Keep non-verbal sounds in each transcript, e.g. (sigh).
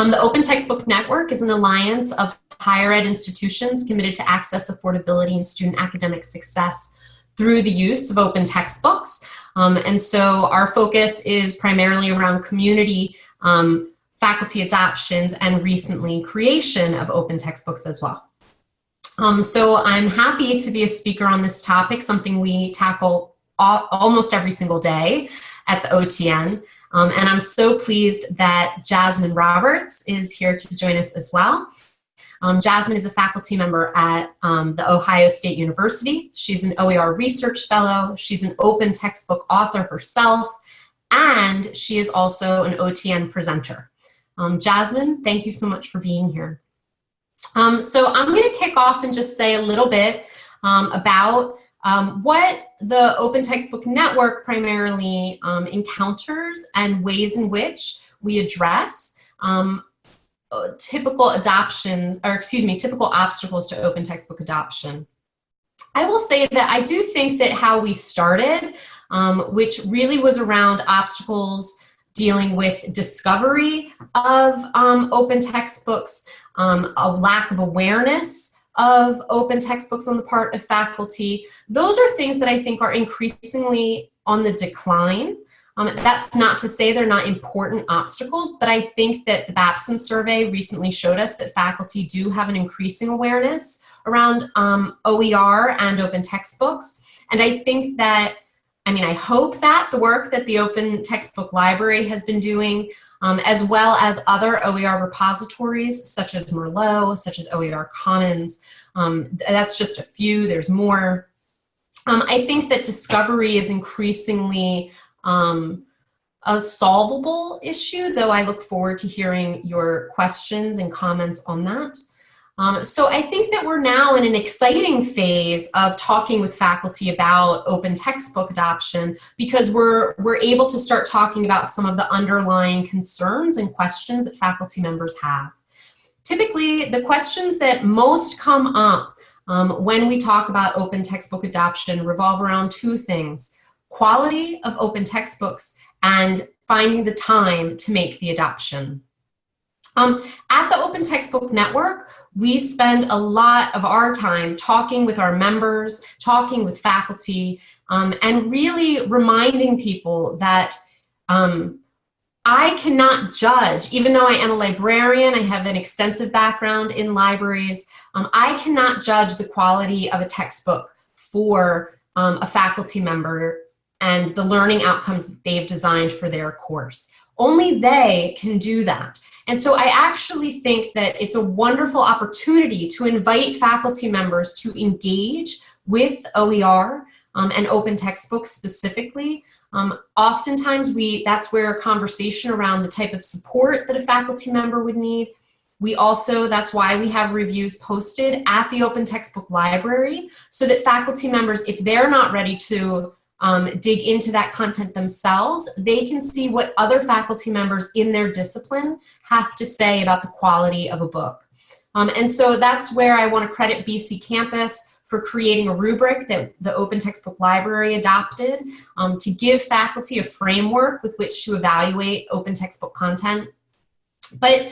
Um, the Open Textbook Network is an alliance of higher ed institutions committed to access, affordability, and student academic success through the use of open textbooks. Um, and so our focus is primarily around community um, faculty adoptions and recently creation of open textbooks as well. Um, so I'm happy to be a speaker on this topic, something we tackle all, almost every single day at the OTN. Um, and I'm so pleased that Jasmine Roberts is here to join us as well. Um, Jasmine is a faculty member at um, the Ohio State University. She's an OER research fellow. She's an open textbook author herself, and she is also an OTN presenter. Um, Jasmine, thank you so much for being here. Um, so I'm going to kick off and just say a little bit um, about um, what the Open Textbook Network primarily encounters and ways in which we address um, uh, typical adoption, or excuse me, typical obstacles to open textbook adoption. I will say that I do think that how we started, um, which really was around obstacles dealing with discovery of um, open textbooks, um, a lack of awareness of open textbooks on the part of faculty. Those are things that I think are increasingly on the decline. Um, that's not to say they're not important obstacles, but I think that the Babson survey recently showed us that faculty do have an increasing awareness around um, OER and open textbooks. And I think that, I mean, I hope that the work that the Open Textbook Library has been doing, um, as well as other OER repositories such as Merlot, such as OER Commons, um, that's just a few, there's more. Um, I think that discovery is increasingly um, a solvable issue, though I look forward to hearing your questions and comments on that. Um, so I think that we're now in an exciting phase of talking with faculty about open textbook adoption because we're, we're able to start talking about some of the underlying concerns and questions that faculty members have. Typically, the questions that most come up um, when we talk about open textbook adoption revolve around two things quality of open textbooks, and finding the time to make the adoption. Um, at the Open Textbook Network, we spend a lot of our time talking with our members, talking with faculty, um, and really reminding people that um, I cannot judge, even though I am a librarian, I have an extensive background in libraries, um, I cannot judge the quality of a textbook for um, a faculty member and the learning outcomes that they've designed for their course. Only they can do that. And so I actually think that it's a wonderful opportunity to invite faculty members to engage with OER um, and open textbooks specifically. Um, oftentimes we that's where a conversation around the type of support that a faculty member would need. We also, that's why we have reviews posted at the Open Textbook Library so that faculty members, if they're not ready to um, dig into that content themselves, they can see what other faculty members in their discipline have to say about the quality of a book. Um, and so that's where I want to credit BC Campus for creating a rubric that the Open Textbook Library adopted um, to give faculty a framework with which to evaluate open textbook content. But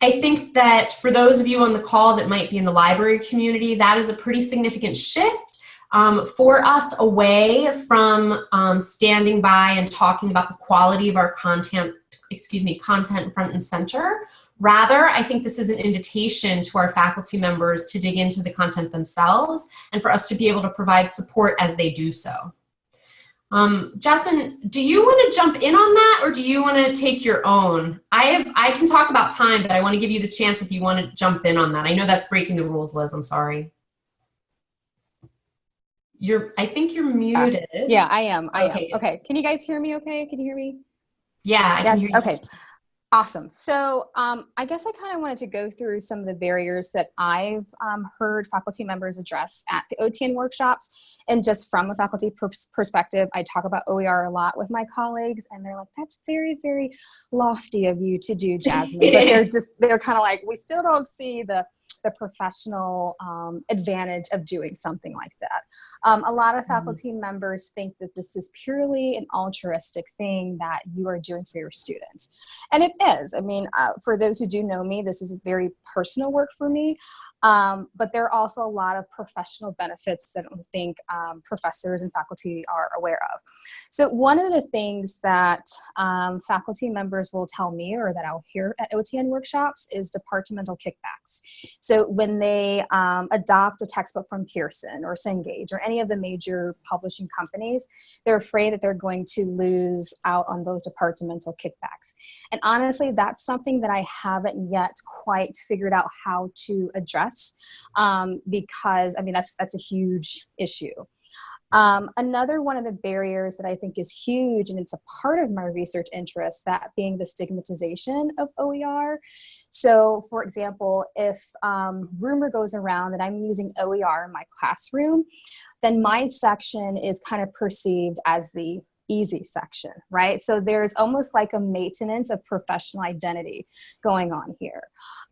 I think that for those of you on the call that might be in the library community, that is a pretty significant shift um, for us away from um, standing by and talking about the quality of our content, excuse me, content front and center. Rather, I think this is an invitation to our faculty members to dig into the content themselves and for us to be able to provide support as they do so. Um, Jasmine, do you want to jump in on that or do you want to take your own? I have, I can talk about time, but I want to give you the chance if you want to jump in on that. I know that's breaking the rules, Liz, I'm sorry. You're, I think you're uh, muted. Uh, yeah, I am. I okay. am. Okay. Can you guys hear me okay? Can you hear me? Yeah. I yes. okay. Awesome. So um, I guess I kind of wanted to go through some of the barriers that I've um, heard faculty members address at the OTN workshops. And just from a faculty pers perspective, I talk about OER a lot with my colleagues and they're like, that's very, very lofty of you to do, Jasmine. but they're (laughs) just, they're kind of like, we still don't see the the professional um, advantage of doing something like that. Um, a lot of mm-hmm. faculty mm -hmm. members think that this is purely an altruistic thing that you are doing for your students. And it is. I mean, uh, for those who do know me, this is very personal work for me. Um, but there are also a lot of professional benefits that I think um, professors and faculty are aware of. So one of the things that um, faculty members will tell me or that I'll hear at OTN workshops is departmental kickbacks. So when they um, adopt a textbook from Pearson or Cengage or any of the major publishing companies, they're afraid that they're going to lose out on those departmental kickbacks. And honestly, that's something that I haven't yet quite figured out how to address um, because I mean that's that's a huge issue. Um, another one of the barriers that I think is huge, and it's a part of my research interest, that being the stigmatization of OER. So for example, if um, rumor goes around that I'm using OER in my classroom, then my section is kind of perceived as the easy section, right? So there's almost like a maintenance of professional identity going on here.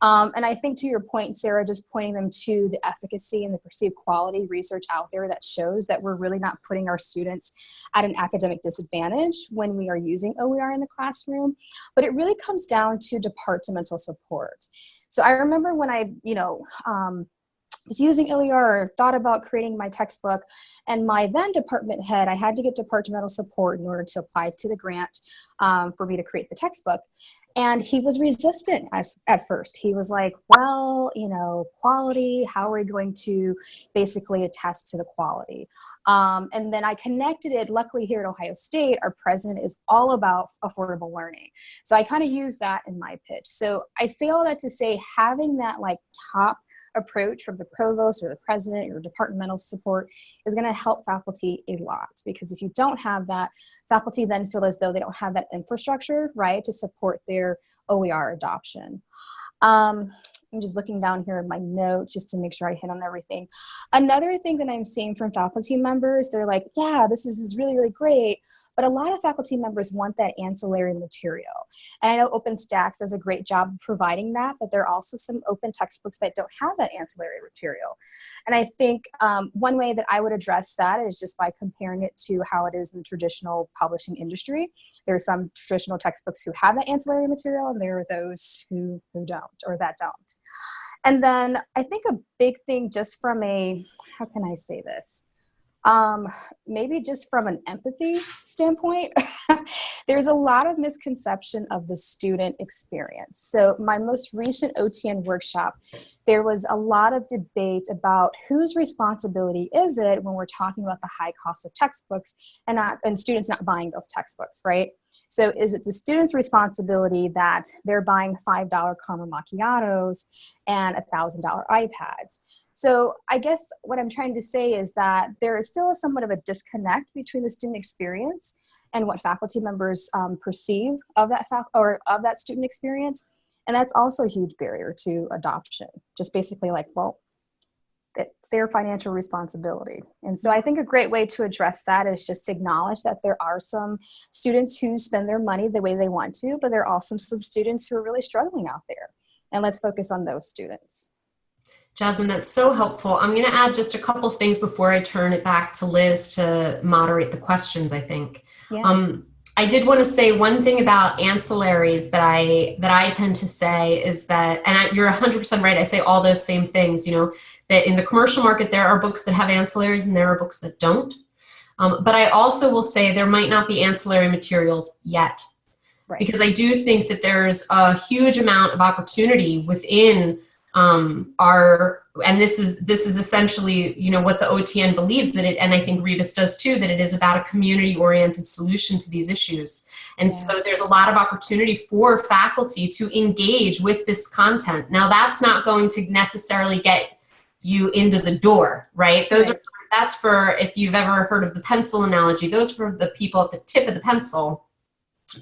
Um, and I think to your point, Sarah, just pointing them to the efficacy and the perceived quality research out there that shows that we're really not putting our students at an academic disadvantage when we are using OER in the classroom, but it really comes down to departmental support. So I remember when I, you know, um, was using OER or thought about creating my textbook. And my then department head, I had to get departmental support in order to apply to the grant um, for me to create the textbook. And he was resistant as, at first. He was like, well, you know, quality, how are we going to basically attest to the quality? Um, and then I connected it, luckily here at Ohio State, our president is all about affordable learning. So I kind of use that in my pitch. So I say all that to say having that like top approach from the provost or the president or departmental support is going to help faculty a lot because if you don't have that, faculty then feel as though they don't have that infrastructure, right, to support their OER adoption. Um, I'm just looking down here in my notes just to make sure I hit on everything. Another thing that I'm seeing from faculty members, they're like, yeah, this is, this is really, really great, but a lot of faculty members want that ancillary material. And I know OpenStax does a great job of providing that, but there are also some open textbooks that don't have that ancillary material. And I think um, one way that I would address that is just by comparing it to how it is in the traditional publishing industry. There are some traditional textbooks who have that ancillary material, and there are those who, who don't, or that don't. And then I think a big thing just from a, how can I say this? Um, maybe just from an empathy standpoint, (laughs) there's a lot of misconception of the student experience. So my most recent OTN workshop, there was a lot of debate about whose responsibility is it when we're talking about the high cost of textbooks and not and students not buying those textbooks, right? So is it the student's responsibility that they're buying $5 caramel macchiatos and $1,000 iPads? So I guess what I'm trying to say is that there is still somewhat of a disconnect between the student experience and what faculty members um, perceive of that or of that student experience. And that's also a huge barrier to adoption. Just basically like, well, it's their financial responsibility. And so I think a great way to address that is just to acknowledge that there are some students who spend their money the way they want to, but there are also some students who are really struggling out there. And let's focus on those students. Jasmine, that's so helpful. I'm going to add just a couple things before I turn it back to Liz to moderate the questions, I think. Yeah. Um, I did want to say one thing about ancillaries that I that I tend to say is that, and I, you're 100% right, I say all those same things, you know, that in the commercial market there are books that have ancillaries and there are books that don't. Um, but I also will say there might not be ancillary materials yet. Right. Because I do think that there's a huge amount of opportunity within um, are, and this is, this is essentially, you know, what the OTN believes that it, and I think Rebus does too, that it is about a community oriented solution to these issues. And yeah. so there's a lot of opportunity for faculty to engage with this content. Now that's not going to necessarily get you into the door, right? Those right. are, that's for, if you've ever heard of the pencil analogy, those for the people at the tip of the pencil.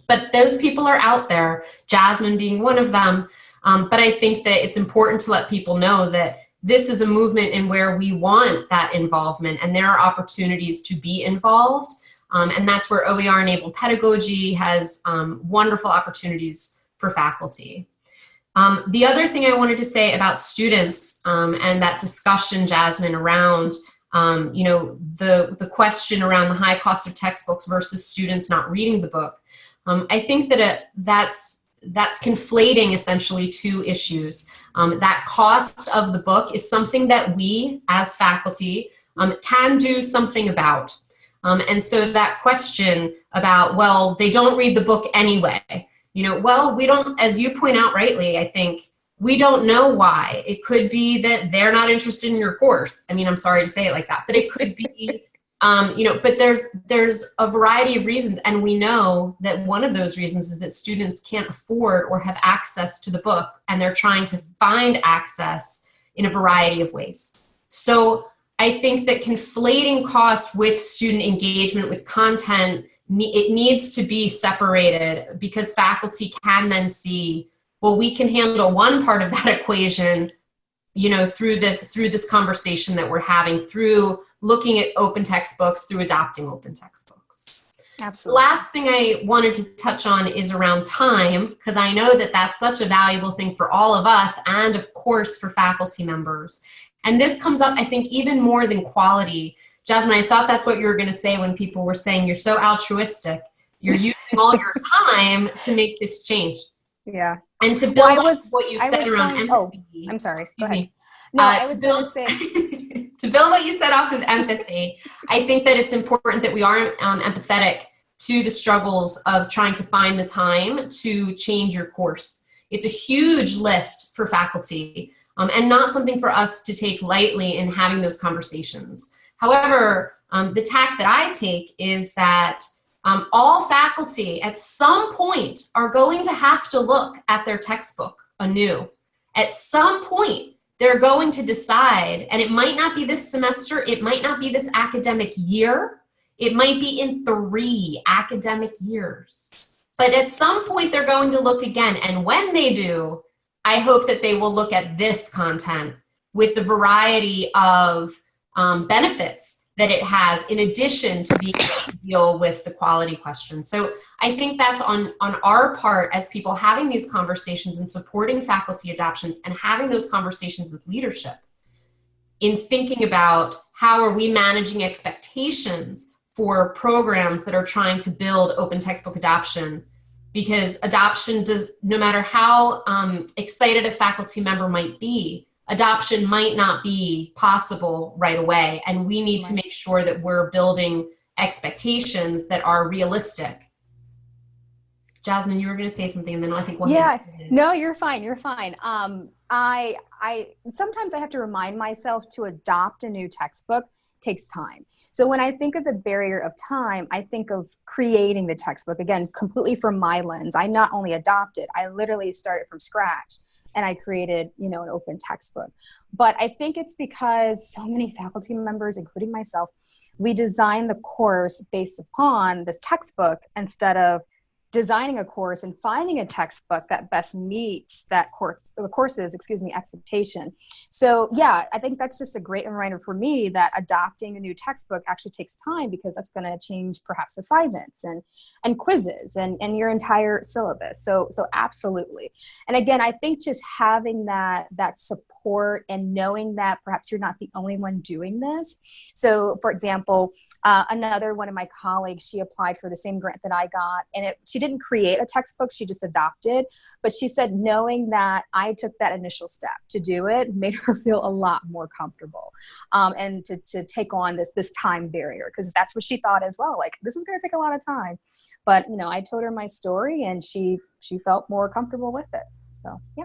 But those people are out there, Jasmine being one of them, um, but I think that it's important to let people know that this is a movement in where we want that involvement and there are opportunities to be involved. Um, and that's where OER-enabled pedagogy has um, wonderful opportunities for faculty. Um, the other thing I wanted to say about students um, and that discussion, Jasmine, around um, you know the the question around the high cost of textbooks versus students not reading the book. Um, I think that it, that's that's conflating essentially two issues. Um, that cost of the book is something that we as faculty um, can do something about. and so that question about, well, they don't read the book anyway, you know, well, we don't, as you point out rightly, I think, we don't know why. It could be that they're not interested in your course. I mean, I'm sorry to say it like that, but it could be, um, you know, but there's there's a variety of reasons, and we know that one of those reasons is that students can't afford or have access to the book, and they're trying to find access in a variety of ways. So I think that conflating cost with student engagement with content it needs to be separated because faculty can then see, well, we can handle one part of that (laughs) equation, you know, through this, through this conversation that we're having, through looking at open textbooks, through adopting open textbooks. Absolutely. Last thing I wanted to touch on is around time, because I know that that's such a valuable thing for all of us and of course for faculty members. And this comes up, I think, even more than quality Jasmine, I thought that's what you were going to say when people were saying you're so altruistic. You're (laughs) using all your time to make this change. Yeah. And to build well, was, what you said around going, empathy. Oh, I'm sorry. Go ahead. Me. No, uh, I was going to say. (laughs) to build what you said off of empathy, I think that it's important that we are um, empathetic to the struggles of trying to find the time to change your course. It's a huge lift for faculty um, and not something for us to take lightly in having those conversations. However, um, the tack that I take is that um, all faculty at some point are going to have to look at their textbook anew. At some point, they're going to decide, and it might not be this semester, it might not be this academic year, it might be in three academic years. But at some point, they're going to look again, and when they do, I hope that they will look at this content with the variety of um, benefits that it has in addition to being to deal with the quality questions. So I think that's on, on our part as people having these conversations and supporting faculty adoptions and having those conversations with leadership in thinking about how are we managing expectations for programs that are trying to build open textbook adoption because adoption does, no matter how um, excited a faculty member might be, adoption might not be possible right away. And we need to make sure that we're building expectations that are realistic. Jasmine, you were going to say something and then I think one Yeah, no, you're fine. You're fine. Um, I, I, sometimes I have to remind myself to adopt a new textbook takes time. So when I think of the barrier of time, I think of creating the textbook again, completely from my lens. I not only adopted, I literally started from scratch and I created, you know, an open textbook. But I think it's because so many faculty members, including myself, we designed the course based upon this textbook instead of designing a course and finding a textbook that best meets that course the courses excuse me expectation. So yeah i think that's just a great reminder for me that adopting a new textbook actually takes time because that's going to change perhaps assignments and and quizzes and and your entire syllabus. So so absolutely. And again i think just having that that support and knowing that perhaps you're not the only one doing this. So for example uh, another one of my colleagues she applied for the same grant that i got and it she didn't create a textbook, she just adopted. But she said knowing that I took that initial step to do it made her (laughs) feel a lot more comfortable um, and to, to take on this, this time barrier because that's what she thought as well. Like, this is going to take a lot of time. But, you know, I told her my story and she, she felt more comfortable with it. So, yeah.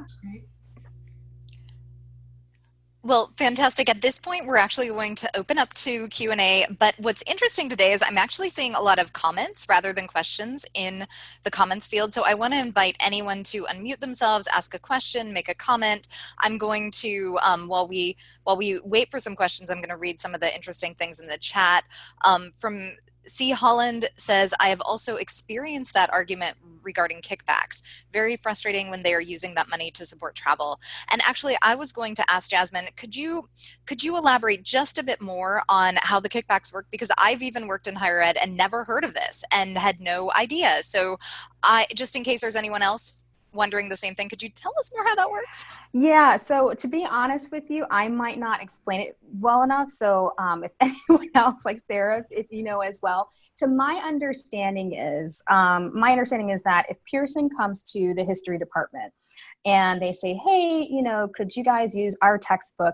Well, fantastic. At this point, we're actually going to open up to Q&A, but what's interesting today is I'm actually seeing a lot of comments rather than questions in the comments field. So I want to invite anyone to unmute themselves, ask a question, make a comment. I'm going to, um, while we while we wait for some questions, I'm going to read some of the interesting things in the chat. Um, from C. Holland says, I have also experienced that argument regarding kickbacks. Very frustrating when they are using that money to support travel. And actually, I was going to ask Jasmine, could you could you elaborate just a bit more on how the kickbacks work? Because I've even worked in higher ed and never heard of this and had no idea. So I just in case there's anyone else wondering the same thing. Could you tell us more how that works? Yeah, so to be honest with you, I might not explain it well enough. So um, if (laughs) anyone else, like Sarah, if you know as well, to my understanding is, um, my understanding is that if Pearson comes to the history department and they say, hey, you know, could you guys use our textbook?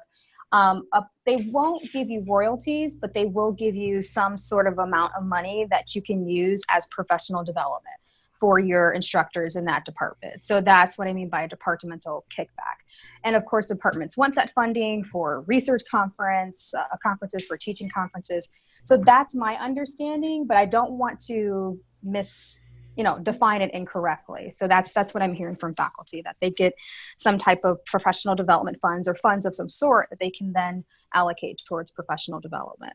Um, uh, they won't give you royalties, but they will give you some sort of amount of money that you can use as professional development for your instructors in that department. So that's what I mean by a departmental kickback. And of course, departments want that funding for research conference, uh, conferences for teaching conferences. So that's my understanding, but I don't want to miss you know define it incorrectly so that's that's what i'm hearing from faculty that they get some type of professional development funds or funds of some sort that they can then allocate towards professional development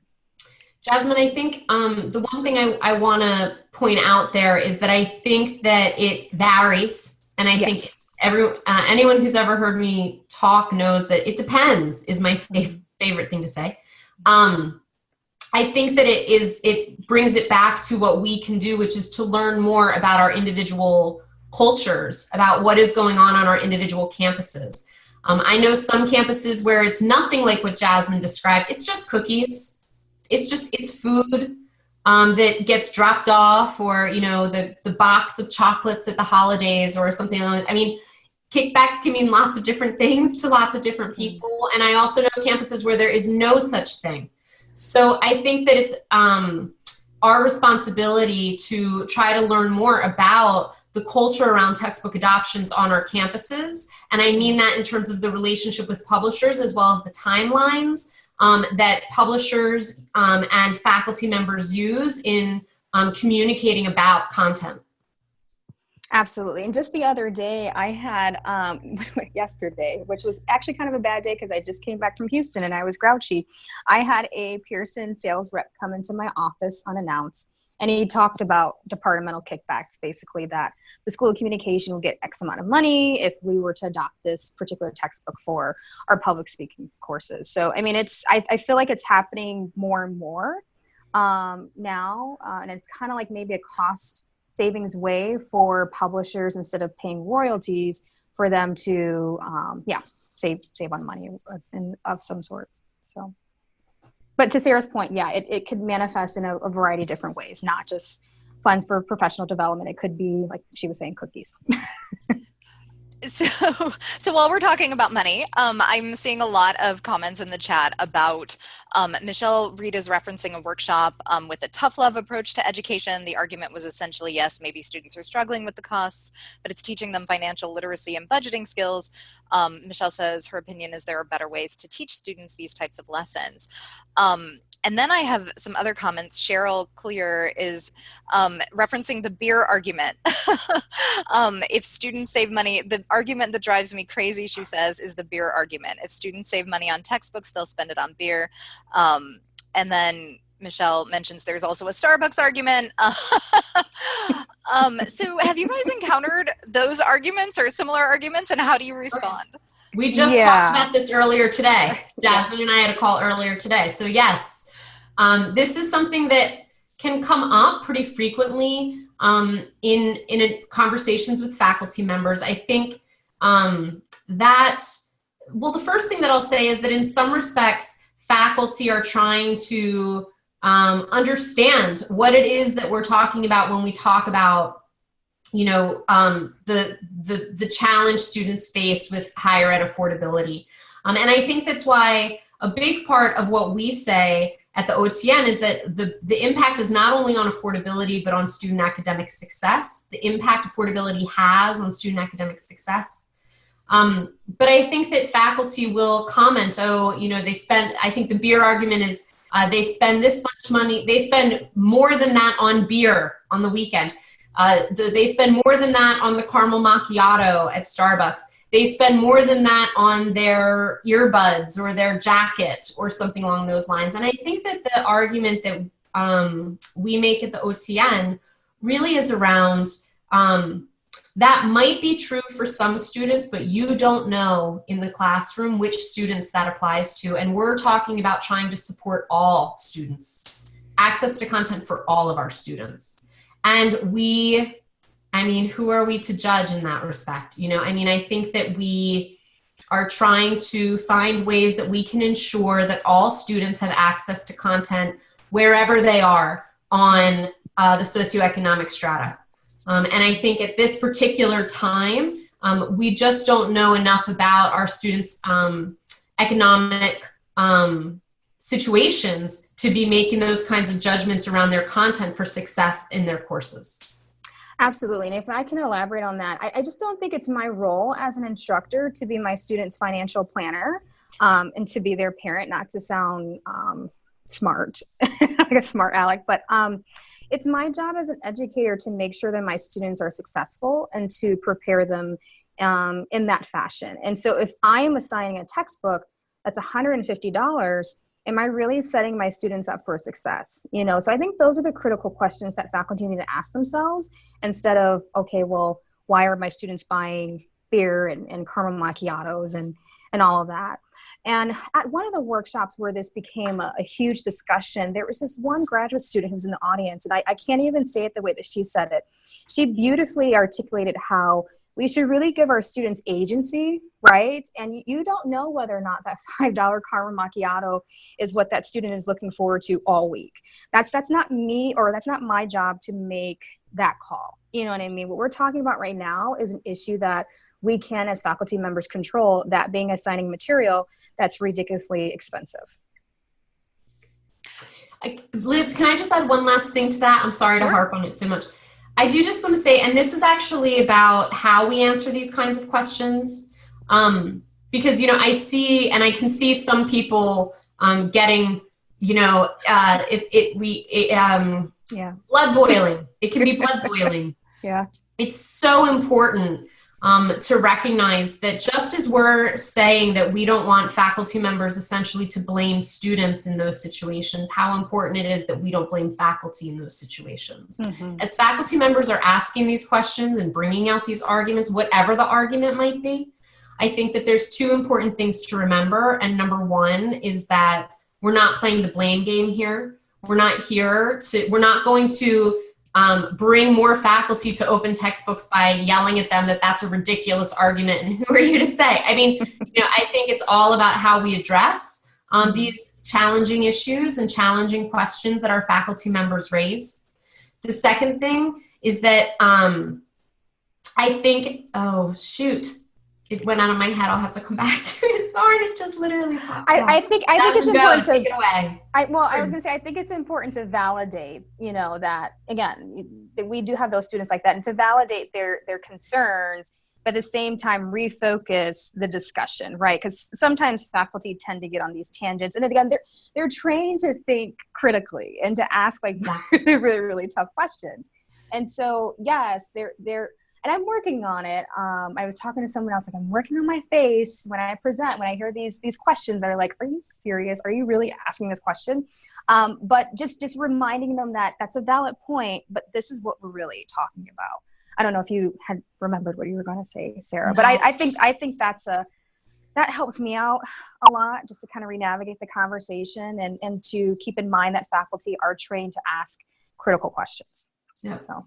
Jasmine, I think um, the one thing I, I want to point out there is that I think that it varies, and I yes. think every uh, anyone who's ever heard me talk knows that it depends is my favorite thing to say. Um, I think that it is it brings it back to what we can do, which is to learn more about our individual cultures, about what is going on on our individual campuses. Um, I know some campuses where it's nothing like what Jasmine described. It's just cookies it's just it's food um, that gets dropped off or you know the the box of chocolates at the holidays or something like i mean kickbacks can mean lots of different things to lots of different mm-hmm. people. And i also know campuses where there is no such thing. So i think that it's um, our responsibility to try to learn more about the culture around textbook adoptions on our campuses. And i mean that in terms of the relationship with publishers as well as the timelines um, that publishers um, and faculty members use in um, communicating about content. Absolutely. And just the other day, I had, um, (laughs) yesterday, which was actually kind of a bad day because I just came back from Houston and I was grouchy. I had a Pearson sales rep come into my office unannounced and he talked about departmental kickbacks, basically that the School of Communication will get X amount of money if we were to adopt this particular textbook for our public speaking courses. So, I mean, it's, I, I feel like it's happening more and more um, now, uh, and it's kind of like maybe a cost savings way for publishers instead of paying royalties for them to, um, yeah, save, save on money in, of some sort. So but to Sarah's point, yeah, it, it could manifest in a, a variety of different ways, not just funds for professional development. It could be, like she was saying, cookies. (laughs) so so while we're talking about money um, i'm seeing a lot of comments in the chat about um, michelle reed is referencing a workshop um, with a tough love approach to education the argument was essentially yes maybe students are struggling with the costs but it's teaching them financial literacy and budgeting skills um, michelle says her opinion is there are better ways to teach students these types of lessons um, and then I have some other comments. Cheryl Clear is um, referencing the beer argument. (laughs) um, if students save money, the argument that drives me crazy, she says, is the beer argument. If students save money on textbooks, they'll spend it on beer. Um, and then Michelle mentions there's also a Starbucks argument. (laughs) um, so have you guys encountered those arguments or similar arguments and how do you respond? We just yeah. talked about this earlier today. Jasmine and I had a call earlier today. So yes, um, this is something that can come up pretty frequently um, in, in a, conversations with faculty members. I think um, that, well, the first thing that I'll say is that in some respects, faculty are trying to um, understand what it is that we're talking about when we talk about you know, um, the, the, the challenge students face with higher ed affordability. Um, and I think that's why a big part of what we say at the OTN is that the, the impact is not only on affordability, but on student academic success, the impact affordability has on student academic success. Um, but I think that faculty will comment, oh, you know, they spent, I think the beer argument is uh, they spend this much money, they spend more than that on beer on the weekend. Uh, the, they spend more than that on the caramel macchiato at Starbucks they spend more than that on their earbuds or their jacket or something along those lines. And I think that the argument that um, we make at the OTN really is around um, that might be true for some students, but you don't know in the classroom which students that applies to. And we're talking about trying to support all students, access to content for all of our students. And we I mean, who are we to judge in that respect? You know, I mean, I think that we are trying to find ways that we can ensure that all students have access to content wherever they are on uh, the socioeconomic strata. Um, and I think at this particular time, um, we just don't know enough about our students' um, economic um, situations to be making those kinds of judgments around their content for success in their courses. Absolutely. And if I can elaborate on that, I, I, just don't think it's my role as an instructor to be my student's financial planner um, and to be their parent, not to sound um, smart, (laughs) like a smart aleck, but um, it's my job as an educator to make sure that my students are successful and to prepare them um, in that fashion. And so if I am assigning a textbook that's $150, am I really setting my students up for success? You know, so I think those are the critical questions that faculty need to ask themselves instead of, okay, well, why are my students buying beer and, and caramel macchiatos and, and all of that. And at one of the workshops where this became a, a, huge discussion, there was this one graduate student who was in the audience, and I, I can't even say it the way that she said it. She beautifully articulated how we should really give our students agency, right? And you don't know whether or not that (laughs) $5 caramel macchiato is what that student is looking forward to all week. That's, that's not me or that's not my job to make that call. You know what I mean? What we're talking about right now is an issue that we can as faculty members control, that being assigning material that's ridiculously expensive. Liz, can I just add one last thing to that? I'm sorry sure. to harp on it so much. I do just want to say, and this is actually about how we answer these kinds of questions. Um, because, you know, I see, and I can see some people um, getting, you know, uh, it, it, we, it, um, yeah. blood boiling. It can be blood boiling. (laughs) yeah. It's so important um, to recognize that just as we're saying that we don't want faculty members essentially to blame students in those situations, how important it is that we don't blame faculty in those situations. Mm -hmm. As faculty members are asking these questions and bringing out these arguments, whatever the argument might be, I think that there's two important things to remember. And number one is that we're not playing the blame game here. We're not here to, we're not going to um, bring more faculty to open textbooks by yelling at them that that's a ridiculous argument and (laughs) who are you to say? I mean, you know, I think it's all about how we address um, these challenging issues and challenging questions that our faculty members raise. The second thing is that um, I think, oh shoot, it went out of my head. I'll have to come back (laughs) to it. Sorry, it just literally I, I, think I think it's important to. It away. I, well, I was going to say I think it's important to validate. You know that again, that we do have those students like that, and to validate their their concerns, but at the same time refocus the discussion, right? Because sometimes faculty tend to get on these tangents, and again, they're they're trained to think critically and to ask like (laughs) really really really tough questions. And so yes, they're they're and I'm working on it. Um, I was talking to someone else, like I'm working on my face when I present, when I hear these these questions that are like, "Are you serious? Are you really asking this question?" Um, but just just reminding them that that's a valid point, but this is what we're really talking about. I don't know if you had remembered what you were going to say, Sarah, but I, I think I think that's a that helps me out a lot just to kind of re-navigate the conversation and and to keep in mind that faculty are trained to ask critical questions. Yeah. So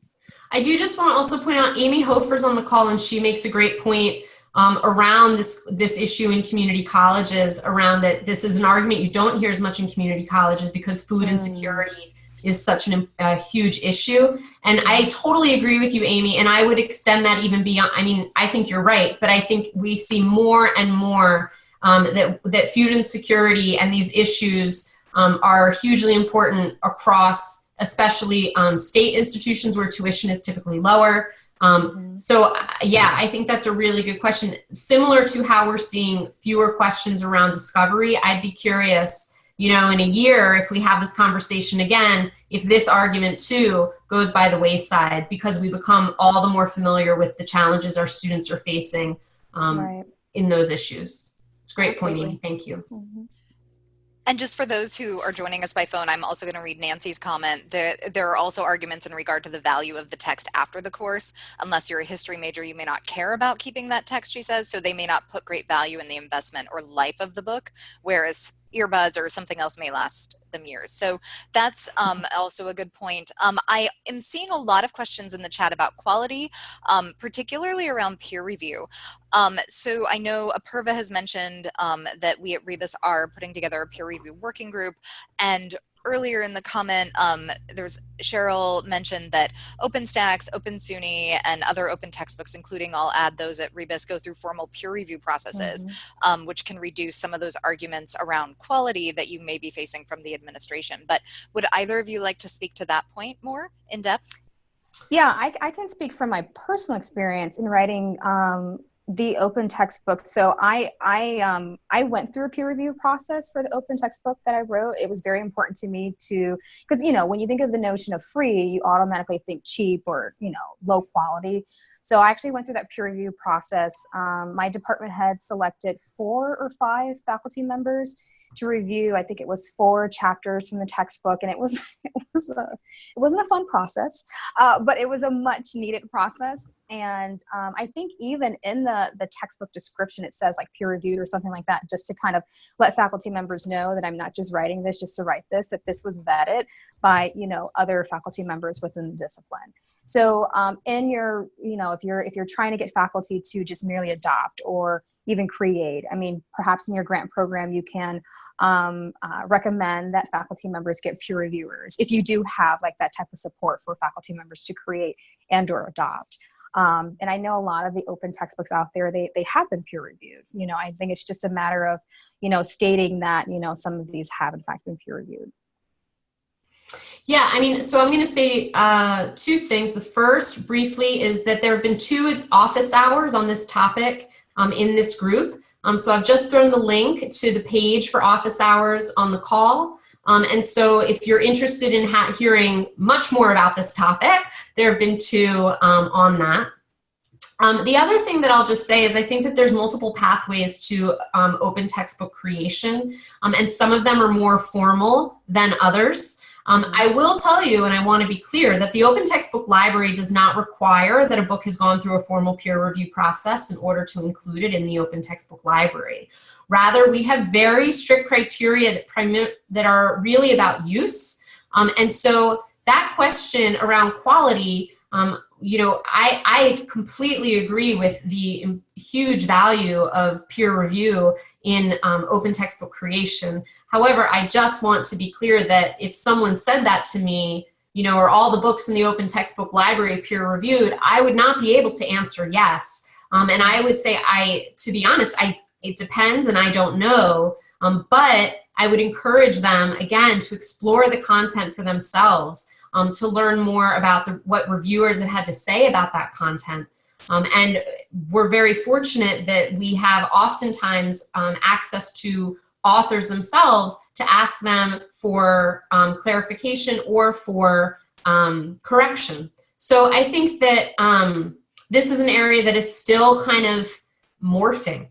I do just want to also point out Amy Hofer's on the call and she makes a great point um, around this this issue in community colleges around that this is an argument you don't hear as much in community colleges because food mm. insecurity is such an, a huge issue. And I totally agree with you, Amy, and I would extend that even beyond, I mean, I think you're right, but I think we see more and more um, that, that food insecurity and these issues um, are hugely important across especially um, state institutions where tuition is typically lower. Um, mm-hmm. so uh, yeah, I think that's a really good question. Similar to how we're seeing fewer questions around discovery, I'd be curious, you know, in a year, if we have this conversation again, if this argument too goes by the wayside because we become all the more familiar with the challenges our students are facing um, right. in those issues. It's a great Absolutely. Thank you. Mm -hmm. And just for those who are joining us by phone, I'm also going to read Nancy's comment. There, there are also arguments in regard to the value of the text after the course. Unless you're a history major, you may not care about keeping that text, she says, so they may not put great value in the investment or life of the book, whereas earbuds or something else may last them years. So that's um, also a good point. Um, I am seeing a lot of questions in the chat about quality, um, particularly around peer review. Um, so I know Apurva has mentioned um, that we at Rebus are putting together a peer review working group and earlier in the comment, um, there's Cheryl mentioned that OpenStax, OpenSUNY, and other open textbooks, including I'll add those at Rebus, go through formal peer review processes, mm -hmm. um, which can reduce some of those arguments around quality that you may be facing from the administration. But would either of you like to speak to that point more in depth? Yeah, I, I can speak from my personal experience in writing um, the open textbook. So i i um i went through a peer review process for the open textbook that i wrote. It was very important to me to because you know when you think of the notion of free you automatically think cheap or you know low quality. So I actually went through that peer review process. Um, my department head selected four or five faculty members to review. I think it was four chapters from the textbook, and it was (laughs) it was a, it wasn't a fun process, uh, but it was a much needed process. And um, I think even in the the textbook description, it says like peer reviewed or something like that, just to kind of let faculty members know that I'm not just writing this just to write this, that this was vetted by you know other faculty members within the discipline. So um, in your you know if you're if you're trying to get faculty to just merely adopt or even create. I mean perhaps in your grant program you can um, uh, recommend that faculty members get peer reviewers if you do have like that type of support for faculty members to create and or adopt. Um, and i know a lot of the open textbooks out there they, they have been peer reviewed. You know i think it's just a matter of you know stating that you know some of these have in fact been peer reviewed. Yeah, I mean, so I'm going to say uh, two things. The first, briefly, is that there have been two office hours on this topic um, in this group. Um, so I've just thrown the link to the page for office hours on the call. Um, and so if you're interested in hearing much more about this topic, there have been two um, on that. Um, the other thing that I'll just say is I think that there's multiple pathways to um, open textbook creation, and some of them are more formal than others. Um, I will tell you, and I want to be clear, that the Open Textbook Library does not require that a book has gone through a formal peer review process in order to include it in the Open Textbook Library. Rather, we have very strict criteria that, that are really about use. Um, and so that question around quality, um, you know, I, I completely agree with the huge value of peer review in um, open textbook creation. However, I just want to be clear that if someone said that to me, you know, are all the books in the open textbook library peer reviewed, I would not be able to answer yes. Um, and I would say, I, to be honest, I, it depends and I don't know, um, but I would encourage them, again, to explore the content for themselves, um, to learn more about the, what reviewers have had to say about that content. Um, and we're very fortunate that we have oftentimes um, access to authors themselves to ask them for um, clarification or for um, correction. So I think that um, this is an area that is still kind of morphing.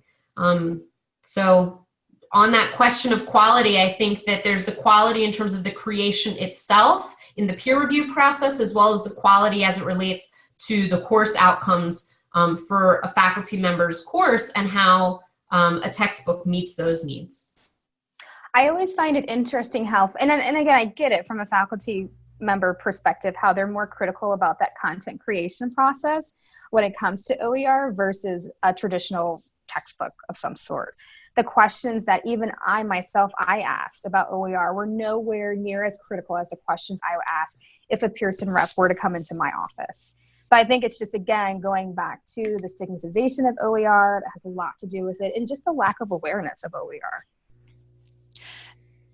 So on that question of quality, I think that there's the quality in terms of the creation itself in the peer review process, as well as the quality as it relates to the course outcomes um, for a faculty member's course and how um, a textbook meets those needs. I always find it interesting how, and, and again, I get it from a faculty member perspective, how they're more critical about that content creation process when it comes to OER versus a traditional textbook of some sort. The questions that even I myself, I asked about OER were nowhere near as critical as the questions I would ask if a Pearson rep were to come into my office. So I think it's just, again, going back to the stigmatization of OER that has a lot to do with it and just the lack of awareness of OER.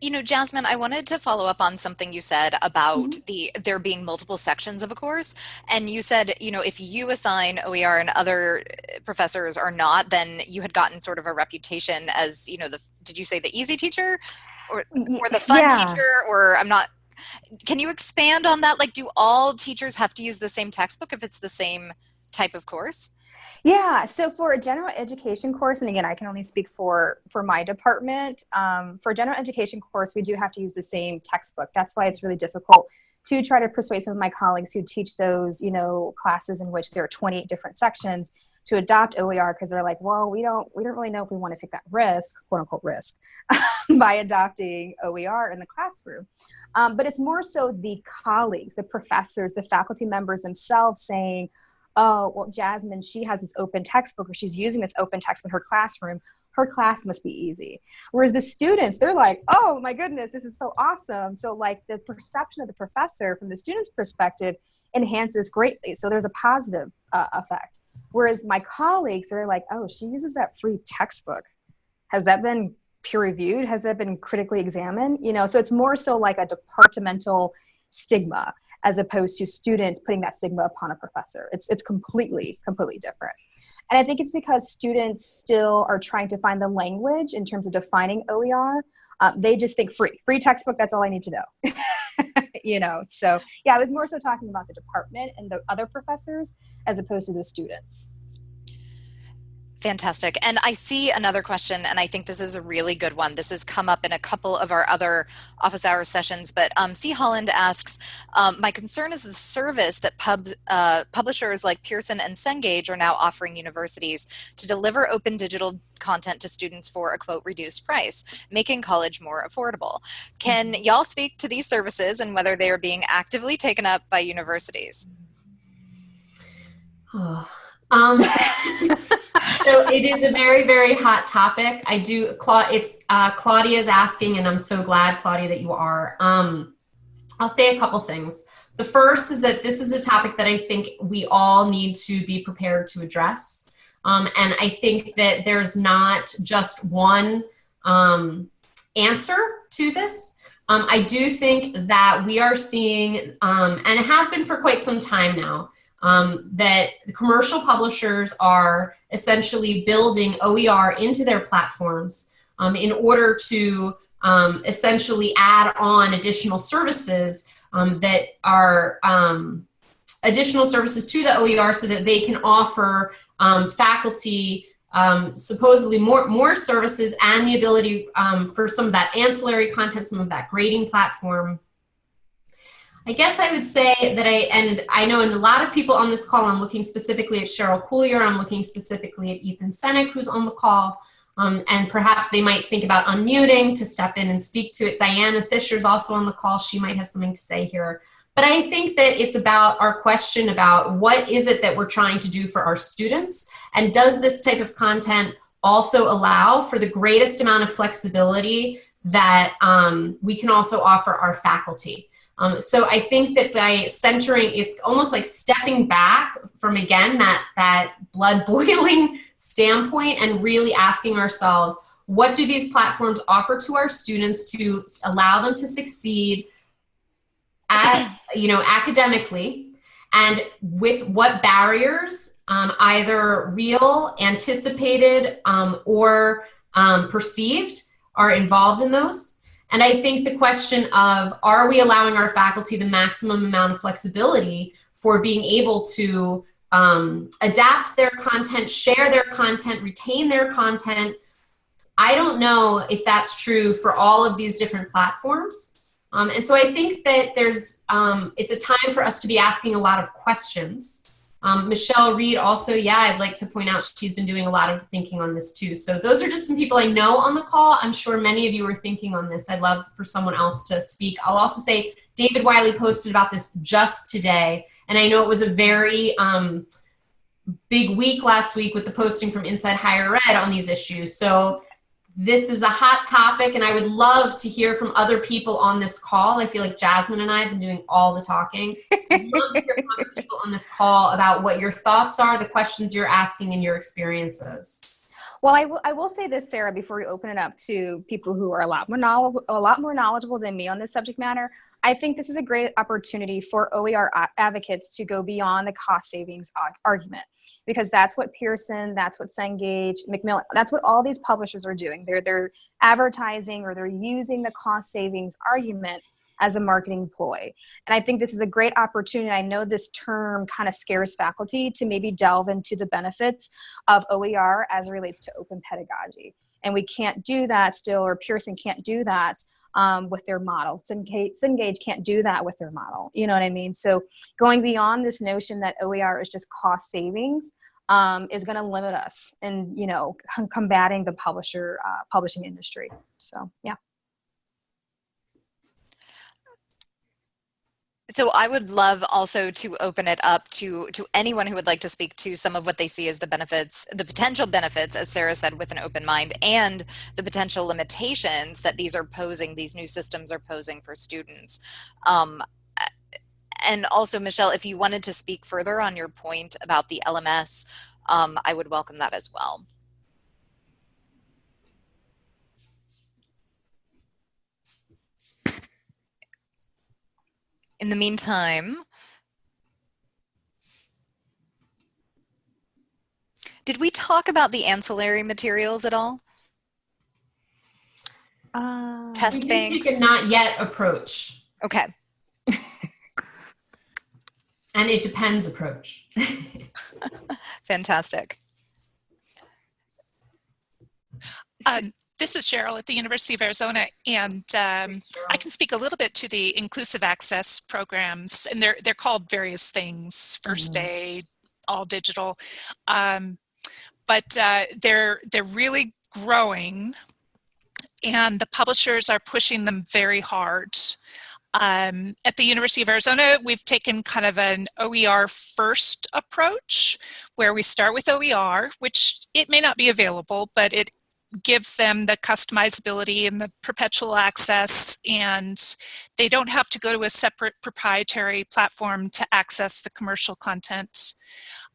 You know, Jasmine, I wanted to follow up on something you said about mm -hmm. the there being multiple sections of a course. And you said, you know, if you assign OER and other professors are not, then you had gotten sort of a reputation as, you know, the did you say the easy teacher or or the fun yeah. teacher or I'm not can you expand on that? Like do all teachers have to use the same textbook if it's the same type of course? Yeah, so for a general education course, and again, I can only speak for for my department. Um, for a general education course, we do have to use the same textbook. That's why it's really difficult to try to persuade some of my colleagues who teach those, you know, classes in which there are 28 different sections to adopt OER because they're like, well, we don't we don't really know if we want to take that risk, quote unquote risk, (laughs) by adopting OER in the classroom. Um, but it's more so the colleagues, the professors, the faculty members themselves saying, oh, well, Jasmine, she has this open textbook or she's using this open textbook in her classroom her class must be easy. Whereas the students, they're like, oh my goodness, this is so awesome. So like the perception of the professor from the student's perspective enhances greatly. So there's a positive uh, effect. Whereas my colleagues, they're like, oh, she uses that free textbook. Has that been peer reviewed? Has that been critically examined? You know, so it's more so like a departmental stigma as opposed to students putting that stigma upon a professor. It's, it's completely, completely different. And I think it's because students still are trying to find the language in terms of defining OER. Um, they just think free, free textbook, that's all I need to know. (laughs) you know, so yeah, I was more so talking about the department and the other professors as opposed to the students. Fantastic. And I see another question, and I think this is a really good one. This has come up in a couple of our other office hours sessions, but um, C. Holland asks, um, my concern is the service that pub, uh, publishers like Pearson and Cengage are now offering universities to deliver open digital content to students for a quote reduced price, making college more affordable. Can mm-hmm. y'all speak to these services and whether they are being actively taken up by universities? Oh. Um, (laughs) so it is a very, very hot topic. I do, it's uh, Claudia's asking, and I'm so glad, Claudia, that you are. Um, I'll say a couple things. The first is that this is a topic that I think we all need to be prepared to address. Um, and I think that there's not just one um, answer to this. Um, I do think that we are seeing, um, and have been for quite some time now, um, that commercial publishers are essentially building OER into their platforms um, in order to um, essentially add on additional services um, that are um, additional services to the OER so that they can offer um, faculty supposedly more, more services and the ability for some of that ancillary content, some of that grading platform I guess I would say that I, and I know in a lot of people on this call, I'm looking specifically at Cheryl Cuillier, I'm looking specifically at Ethan Senack, who's on the call, um, and perhaps they might think about unmuting to step in and speak to it. Diana Fisher's also on the call, she might have something to say here. But I think that it's about our question about what is it that we're trying to do for our students, and does this type of content also allow for the greatest amount of flexibility that um, we can also offer our faculty. Um, so I think that by centering, it's almost like stepping back from again that that blood (laughs) boiling standpoint and really asking ourselves, what do these platforms offer to our students to allow them to succeed at (clears throat) you know academically, and with what barriers, um, either real, anticipated, um, or um, perceived, are involved in those. And I think the question of are we allowing our faculty the maximum amount of flexibility for being able to um, adapt their content, share their content, retain their content. I don't know if that's true for all of these different platforms. Um, and so I think that there's, um, it's a time for us to be asking a lot of questions um, Michelle Reed also, yeah, I'd like to point out she's been doing a lot of thinking on this too. So those are just some people I know on the call. I'm sure many of you are thinking on this. I'd love for someone else to speak. I'll also say David Wiley posted about this just today. And I know it was a very um, big week last week with the posting from Inside Higher Ed on these issues. So this is a hot topic and I would love to hear from other people on this call. I feel like Jasmine and I have been doing all the talking. I'd love to hear from other (laughs) people on this call about what your thoughts are, the questions you're asking and your experiences. Well, I will, I will say this, Sarah, before we open it up to people who are a lot more knowledgeable, a lot more knowledgeable than me on this subject matter. I think this is a great opportunity for OER advocates to go beyond the cost savings argument because that's what Pearson, that's what Cengage, Macmillan, that's what all these publishers are doing. They're, they're advertising or they're using the cost savings argument as a marketing ploy. And I think this is a great opportunity. I know this term kind of scares faculty to maybe delve into the benefits of OER as it relates to open pedagogy. And we can't do that still, or Pearson can't do that um, with their model. Cengage can't do that with their model. You know what I mean? So going beyond this notion that OER is just cost savings, um, is going to limit us in, you know, combating the publisher uh, publishing industry. So, yeah. So I would love also to open it up to, to anyone who would like to speak to some of what they see as the benefits, the potential benefits, as Sarah said, with an open mind, and the potential limitations that these are posing, these new systems are posing for students. Um, and also, Michelle, if you wanted to speak further on your point about the LMS, um, I would welcome that as well. In the meantime, did we talk about the ancillary materials at all? Uh, Test we banks? take a not yet approach. Okay. (laughs) and it depends approach. (laughs) Fantastic. Um, this is Cheryl at the University of Arizona, and um, I can speak a little bit to the inclusive access programs, and they're they're called various things: first Mhm. aid, all digital, um, but uh, they're they're really growing, and the publishers are pushing them very hard. Um, at the University of Arizona, we've taken kind of an OER first approach, where we start with OER, which it may not be available, but it gives them the customizability and the perpetual access and they don't have to go to a separate proprietary platform to access the commercial content.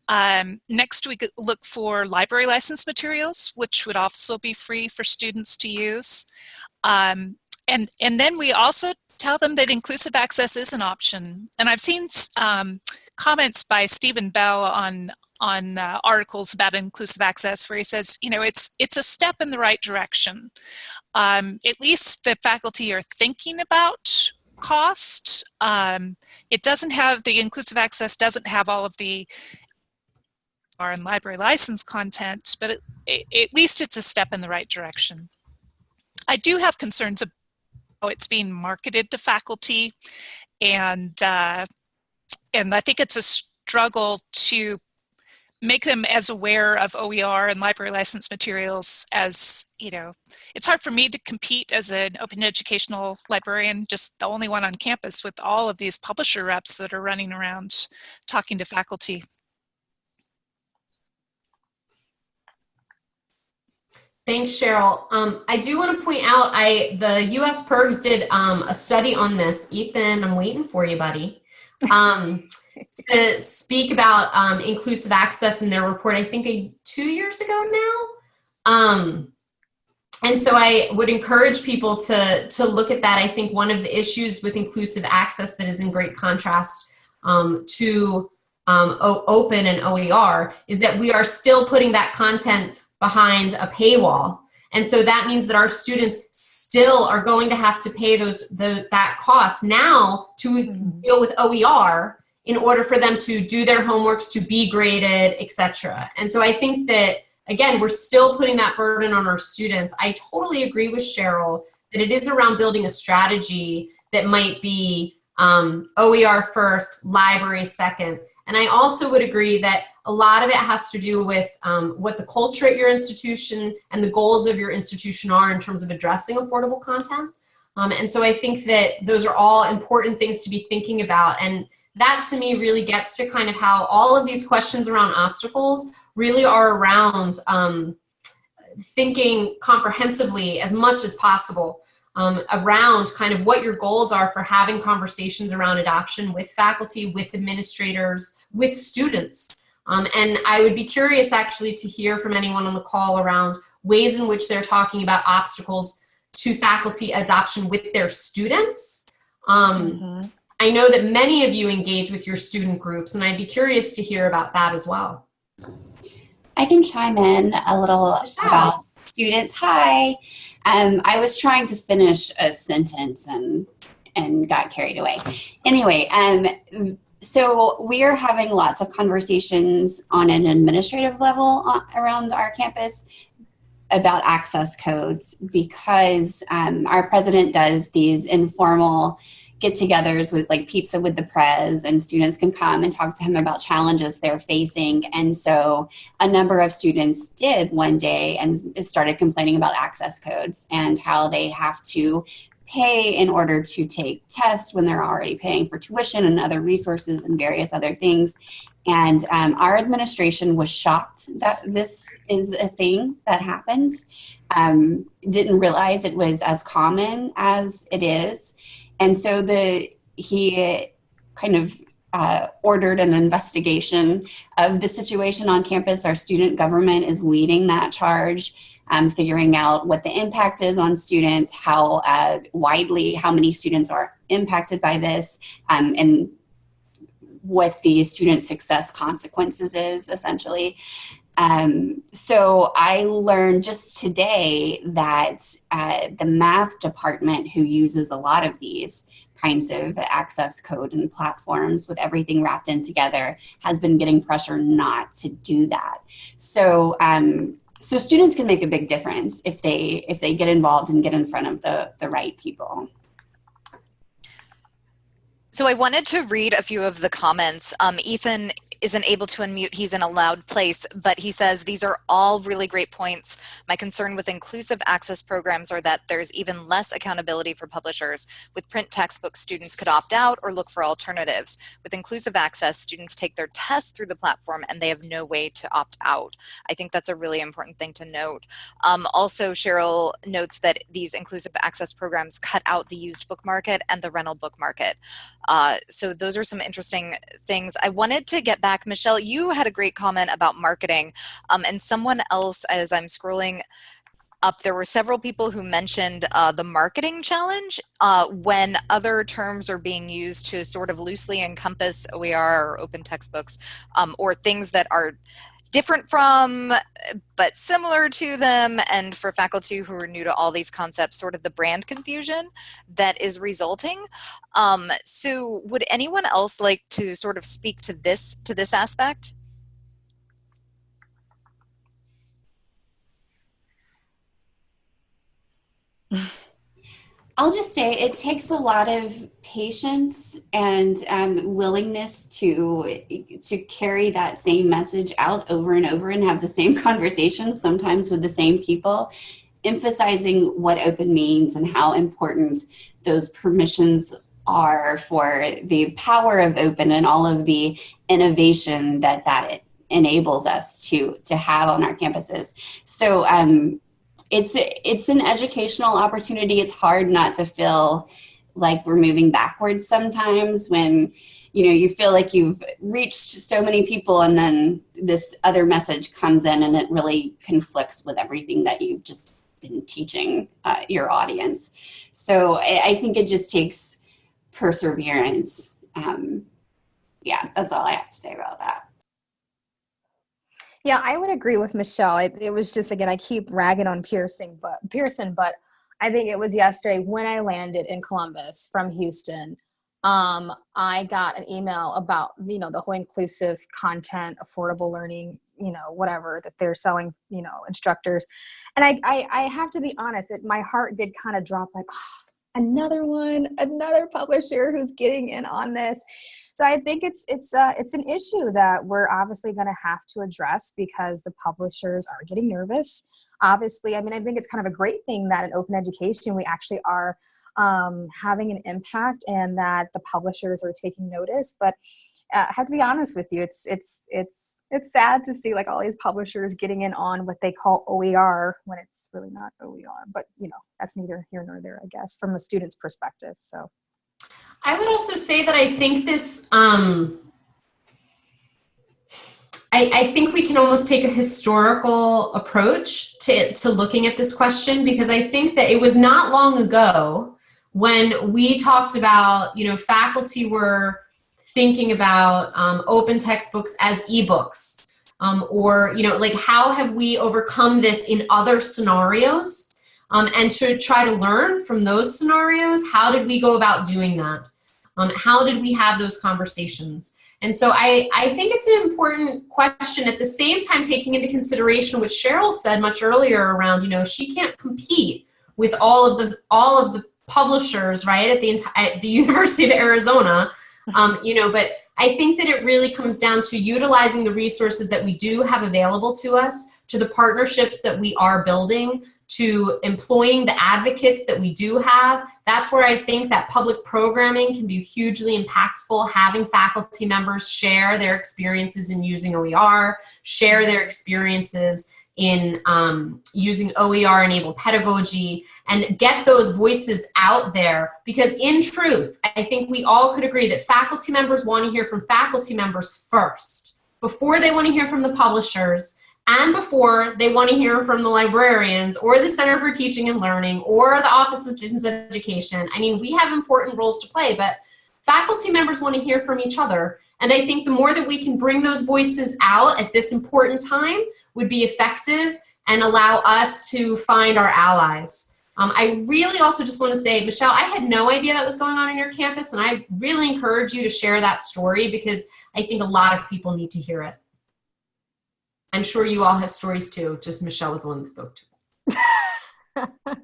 Um, next we look for library license materials which would also be free for students to use. Um, and, and then we also tell them that inclusive access is an option. And I've seen um, comments by Steven Bell on, on uh, articles about inclusive access where he says, you know, it's, it's a step in the right direction. Um, at least the faculty are thinking about cost. Um, it doesn't have, the inclusive access doesn't have all of the R and library license content, but it, it, at least it's a step in the right direction. I do have concerns about how it's being marketed to faculty and uh, and I think it's a struggle to make them as aware of OER and library license materials as, you know, it's hard for me to compete as an open educational librarian, just the only one on campus with all of these publisher reps that are running around talking to faculty. Thanks, Cheryl. Um, I do want to point out, I the U.S. PIRGs did um, a study on this. Ethan, I'm waiting for you, buddy. Um, (laughs) to speak about um, inclusive access in their report, I think a, two years ago now. Um, and so I would encourage people to, to look at that. I think one of the issues with inclusive access that is in great contrast um, to um, open and OER is that we are still putting that content behind a paywall. And so that means that our students still are going to have to pay those the, that cost now to Mm-hmm. deal with OER in order for them to do their homeworks, to be graded, etc. And so I think that, again, we're still putting that burden on our students. I totally agree with Cheryl that it is around building a strategy that might be um, OER first, library second. And I also would agree that a lot of it has to do with um, what the culture at your institution and the goals of your institution are in terms of addressing affordable content. Um, and so I think that those are all important things to be thinking about. And that to me really gets to kind of how all of these questions around obstacles really are around um, thinking comprehensively as much as possible um, around kind of what your goals are for having conversations around adoption with faculty, with administrators, with students. Um, and I would be curious actually to hear from anyone on the call around ways in which they're talking about obstacles to faculty adoption with their students. Um, Mm -hmm. I know that many of you engage with your student groups, and I'd be curious to hear about that as well. I can chime in a little Michelle. about students. Hi. Um, I was trying to finish a sentence and and got carried away. Anyway, um, so we are having lots of conversations on an administrative level uh, around our campus about access codes because um, our president does these informal get-togethers with like pizza with the prez and students can come and talk to him about challenges they're facing. And so a number of students did one day and started complaining about access codes and how they have to pay in order to take tests when they're already paying for tuition and other resources and various other things. And um, our administration was shocked that this is a thing that happens. Um, didn't realize it was as common as it is and so the he kind of uh, ordered an investigation of the situation on campus. Our student government is leading that charge, um, figuring out what the impact is on students, how uh, widely, how many students are impacted by this, um, and what the student success consequences is essentially. Um, so I learned just today that uh, the math department who uses a lot of these kinds of access code and platforms with everything wrapped in together has been getting pressure not to do that. So um, so students can make a big difference if they if they get involved and get in front of the the right people. So I wanted to read a few of the comments. Um, Ethan isn't able to unmute, he's in a loud place, but he says, these are all really great points. My concern with inclusive access programs are that there's even less accountability for publishers. With print textbooks, students could opt out or look for alternatives. With inclusive access, students take their tests through the platform and they have no way to opt out. I think that's a really important thing to note. Um, also, Cheryl notes that these inclusive access programs cut out the used book market and the rental book market. Uh, so those are some interesting things. I wanted to get back back. Michelle, you had a great comment about marketing um, and someone else as I'm scrolling up, there were several people who mentioned uh, the marketing challenge uh, when other terms are being used to sort of loosely encompass OER or open textbooks um, or things that are different from but similar to them and for faculty who are new to all these concepts sort of the brand confusion that is resulting. Um, so would anyone else like to sort of speak to this to this aspect? (sighs) I'll just say it takes a lot of patience and um, willingness to to carry that same message out over and over and have the same (laughs) conversation, sometimes with the same people, emphasizing what open means and how important those permissions are for the power of open and all of the innovation that that enables us to to have on our campuses. So um, it's it's an educational opportunity. It's hard not to feel like we're moving backwards sometimes when you know you feel like you've reached so many people and then this other message comes in and it really conflicts with everything that you've just been teaching uh, your audience. So I, I, think it just takes perseverance. Um, yeah, that's all I have to say about that. Yeah, I would agree with Michelle. It, it was just again, I keep ragging on Pearson, but Pearson, but I think it was yesterday when I landed in Columbus from Houston. Um, I got an email about you know the whole inclusive content, affordable learning, you know whatever that they're selling, you know instructors, and I I, I have to be honest, it, my heart did kind of drop like (sighs) oh, another one, another publisher who's getting in on this so I think it's it's uh, it's an issue that we're obviously going to have to address because the publishers are getting nervous. Obviously, I mean, I think it's kind of a great thing that in open education we actually are um, having an impact and that the publishers are taking notice. But uh, I have to be honest with you, it's it's it's it's sad to see like all these publishers getting in on what they call OER when it's really not OER. But you know, that's neither here nor there, I guess, from a student's perspective. So. I would also say that I think this, um, I, I, think we can almost take a historical approach to, to looking at this question because I think that it was not long ago when we talked about, you know, faculty were thinking about um, open textbooks as ebooks um, or, you know, like how have we overcome this in other scenarios um, and to try to learn from those scenarios, how did we go about doing that? Um, how did we have those conversations? And so I, I think it's an important question at the same time taking into consideration what Cheryl said much earlier around, you know, she can't compete with all of the all of the publishers, right, at the, at the (laughs) University of Arizona, um, you know, but I think that it really comes down to utilizing the resources that we do have available to us, to the partnerships that we are building, to employing the advocates that we do have. That's where I think that public programming can be hugely impactful, having faculty members share their experiences in using OER, share their experiences in um, using OER enabled pedagogy and get those voices out there because in truth, I think we all could agree that faculty members want to hear from faculty members first before they want to hear from the publishers and before they want to hear from the librarians or the Center for Teaching and Learning or the Office of Distance Education. I mean, we have important roles to play, but faculty members want to hear from each other. And I think the more that we can bring those voices out at this important time would be effective and allow us to find our allies. Um, I really also just want to say, Michelle, I had no idea that was going on in your campus, and I really encourage you to share that story because I think a lot of people need to hear it. I'm sure you all have stories too, just Michelle was the one that spoke to. (laughs)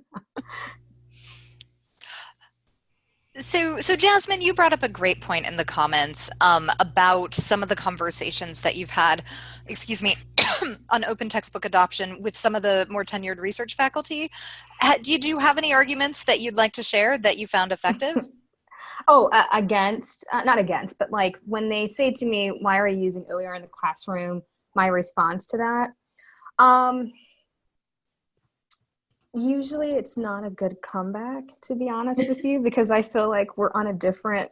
So, so Jasmine, you brought up a great point in the comments um, about some of the conversations that you've had, excuse me, (coughs) on open textbook adoption with some of the more tenured research faculty. Did you have any arguments that you'd like to share that you found effective? (laughs) oh, uh, against, uh, not against, but like when they say to me, why are you using OER in the classroom? My response to that, um, usually it's not a good comeback to be honest with you because i feel like we're on a different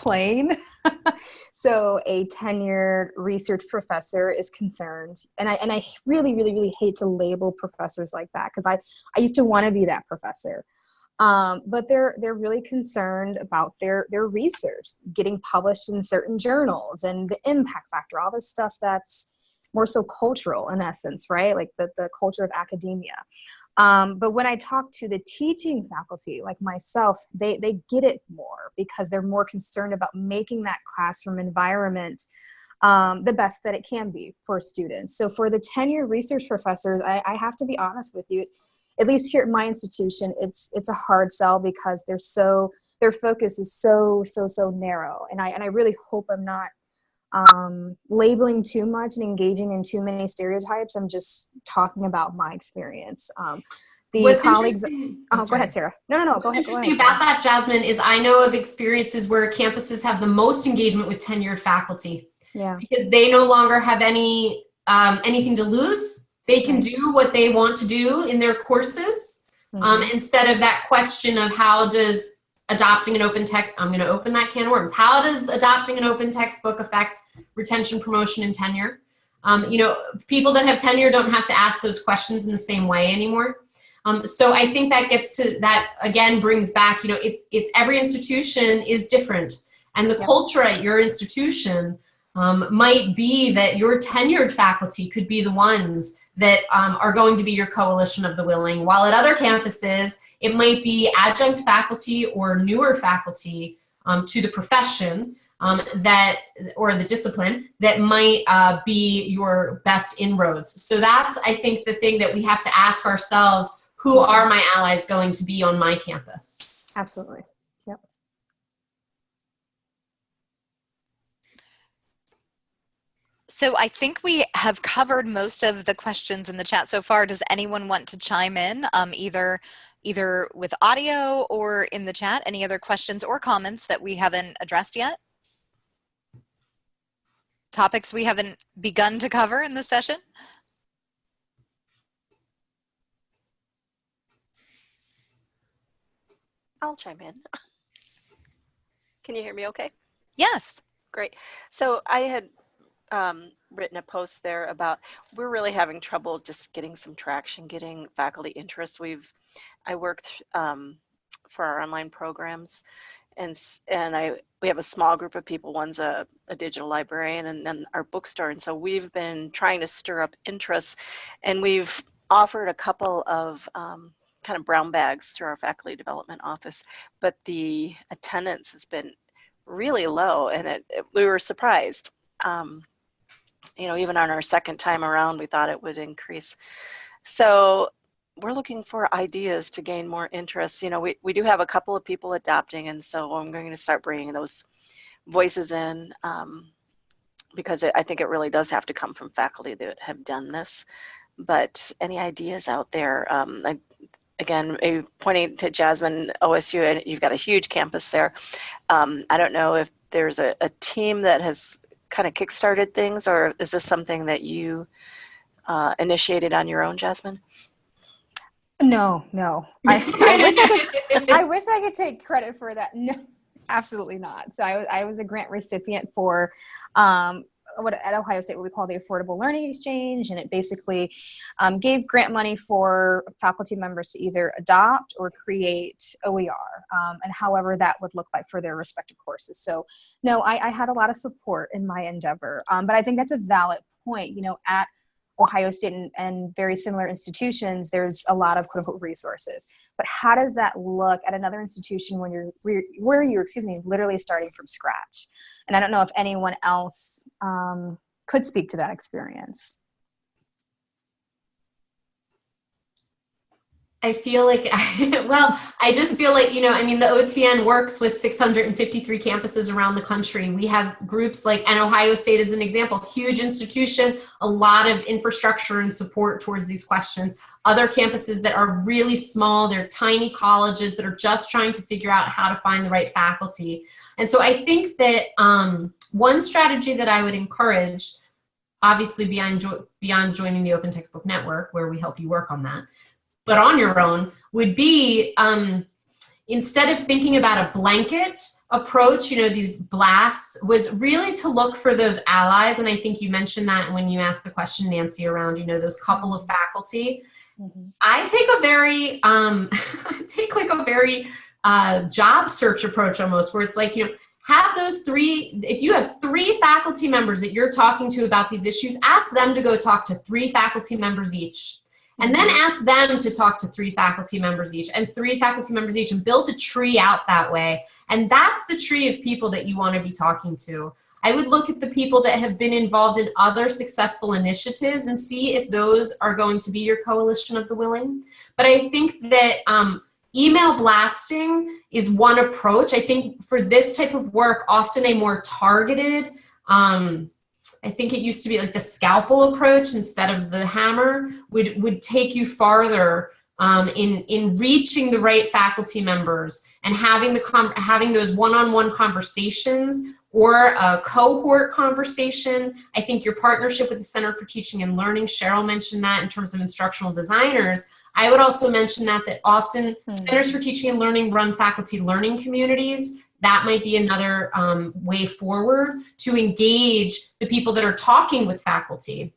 plane. (laughs) So a tenured research professor is concerned and i and i really really really hate to label professors like that because i i used to want to be that professor. Um, but they're they're really concerned about their their research getting published in certain journals and the impact factor all this stuff that's more so cultural in essence right? Like the, the culture of academia um, but when I talk to the teaching faculty, like myself, they, they get it more because they're more concerned about making that classroom environment um, the best that it can be for students. So for the tenure research professors, I, I have to be honest with you, at least here at my institution, it's, it's a hard sell because they're so, their focus is so, so, so narrow. And I, and I really hope I'm not um, labeling too much and engaging in too many stereotypes. I'm just talking about my experience. Um, the What's colleagues. Oh, go ahead, Sarah. No, no, no. What's go ahead. interesting go ahead, about that, Jasmine, is I know of experiences where campuses have the most engagement with tenured faculty. Yeah. Because they no longer have any um, anything to lose. They can do what they want to do in their courses mm -hmm. um, instead of that question of how does adopting an open tech, I'm gonna open that can of worms. How does adopting an open textbook affect retention, promotion, and tenure? Um, you know, people that have tenure don't have to ask those questions in the same way anymore. Um, so I think that gets to, that again brings back, you know, it's, it's every institution is different. And the yep. culture at your institution um, might be that your tenured faculty could be the ones that um, are going to be your coalition of the willing, while at other campuses, it might be adjunct faculty or newer faculty um, to the profession um, that, or the discipline that might uh, be your best inroads. So that's, I think, the thing that we have to ask ourselves, who are my allies going to be on my campus? Absolutely. Yep. So I think we have covered most of the questions in the chat so far. Does anyone want to chime in, um, either either with audio or in the chat? Any other questions or comments that we haven't addressed yet? Topics we haven't begun to cover in this session? I'll chime in. Can you hear me okay? Yes. Great. So I had um, written a post there about we're really having trouble just getting some traction, getting faculty interest. We've I worked um, for our online programs, and and I we have a small group of people. One's a, a digital librarian, and then our bookstore. And so we've been trying to stir up interest, and we've offered a couple of um, kind of brown bags through our faculty development office, but the attendance has been really low, and it, it we were surprised. Um, you know, even on our second time around, we thought it would increase. So we're looking for ideas to gain more interest. You know, we, we do have a couple of people adopting, and so I'm going to start bringing those voices in um, because it, I think it really does have to come from faculty that have done this. But any ideas out there? Um, I, again, pointing to Jasmine OSU, and you've got a huge campus there. Um, I don't know if there's a, a team that has kind of kickstarted things, or is this something that you uh, initiated on your own, Jasmine? No, no. I, I, wish I, could, I wish I could take credit for that. No, absolutely not. So I, I was a grant recipient for um, what at Ohio State what we call the Affordable Learning Exchange, and it basically um, gave grant money for faculty members to either adopt or create OER, um, and however that would look like for their respective courses. So no, I, I had a lot of support in my endeavor, um, but I think that's a valid point. You know, at Ohio State and, and, very similar institutions, there's a lot of quote unquote resources. But how does that look at another institution when you're where, you're excuse me literally starting from scratch? And I don't know if anyone else um, could speak to that experience. I feel like, I, (laughs) well, I just feel like, you know, I mean, the OTN works with 653 campuses around the country. We have groups like, and Ohio State is an example, huge institution, a lot of infrastructure and support towards these questions. Other campuses that are really small, they're tiny colleges that are just trying to figure out how to find the right faculty. And so I think that um, one strategy that I would encourage, obviously beyond, beyond joining the Open Textbook Network, where we help you work on that, but on your own would be um, instead of thinking about a blanket approach, you know, these blasts, was really to look for those allies. And I think you mentioned that when you asked the question, Nancy, around, you know, those couple of faculty. Mm -hmm. I take a very, um, (laughs) take like a very uh, job search approach almost, where it's like, you know, have those three, if you have three faculty members that you're talking to about these issues, ask them to go talk to three faculty members each and then ask them to talk to three faculty members each and three faculty members each and build a tree out that way. And that's the tree of people that you want to be talking to. I would look at the people that have been involved in other successful initiatives and see if those are going to be your coalition of the willing. But I think that um, email blasting is one approach. I think for this type of work, often a more targeted, um, I think it used to be like the scalpel approach instead of the hammer would, would take you farther um, in, in reaching the right faculty members and having, the having those one-on-one -on -one conversations or a cohort conversation. I think your partnership with the Center for Teaching and Learning, Cheryl mentioned that in terms of instructional designers. I would also mention that that often hmm. Centers for Teaching and Learning run faculty learning communities that might be another um, way forward to engage the people that are talking with faculty.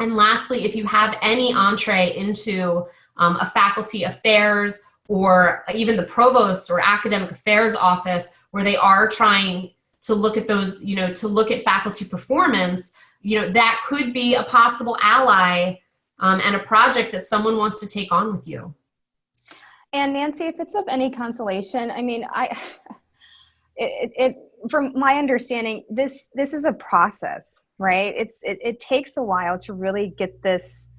And lastly, if you have any entree into um, a faculty affairs or even the provost or academic affairs office where they are trying to look at those, you know, to look at faculty performance, you know, that could be a possible ally um, and a project that someone wants to take on with you. And Nancy, if it's of any consolation, I mean, I, it, it, from my understanding, this this is a process, right? It's it, it takes a while to really get this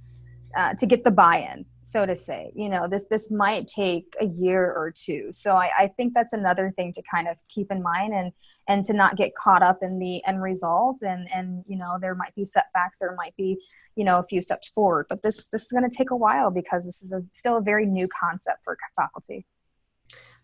uh, to get the buy-in, so to say. You know, this this might take a year or two. So I, I think that's another thing to kind of keep in mind and and to not get caught up in the end result. And and you know, there might be setbacks, there might be you know a few steps forward, but this this is going to take a while because this is a, still a very new concept for faculty.